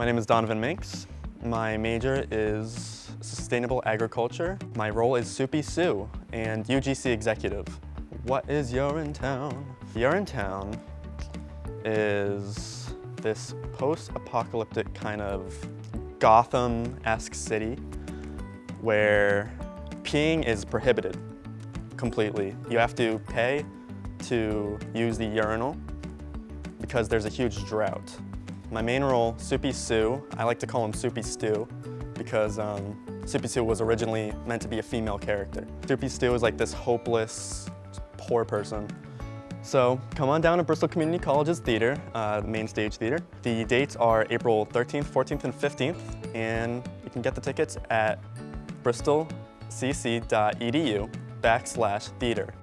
My name is Donovan Minks. My major is sustainable agriculture. My role is Soupy Sue and UGC executive. What is Urinetown? Urinetown is this post-apocalyptic kind of Gotham-esque city where peeing is prohibited completely. You have to pay to use the urinal because there's a huge drought. My main role, Soupy Sue, I like to call him Soupy Stew because um, Soupy Sue was originally meant to be a female character. Soupy Stew is like this hopeless, poor person. So come on down to Bristol Community College's theater, uh, main stage theater. The dates are April 13th, 14th, and 15th, and you can get the tickets at bristolcc.edu backslash theater.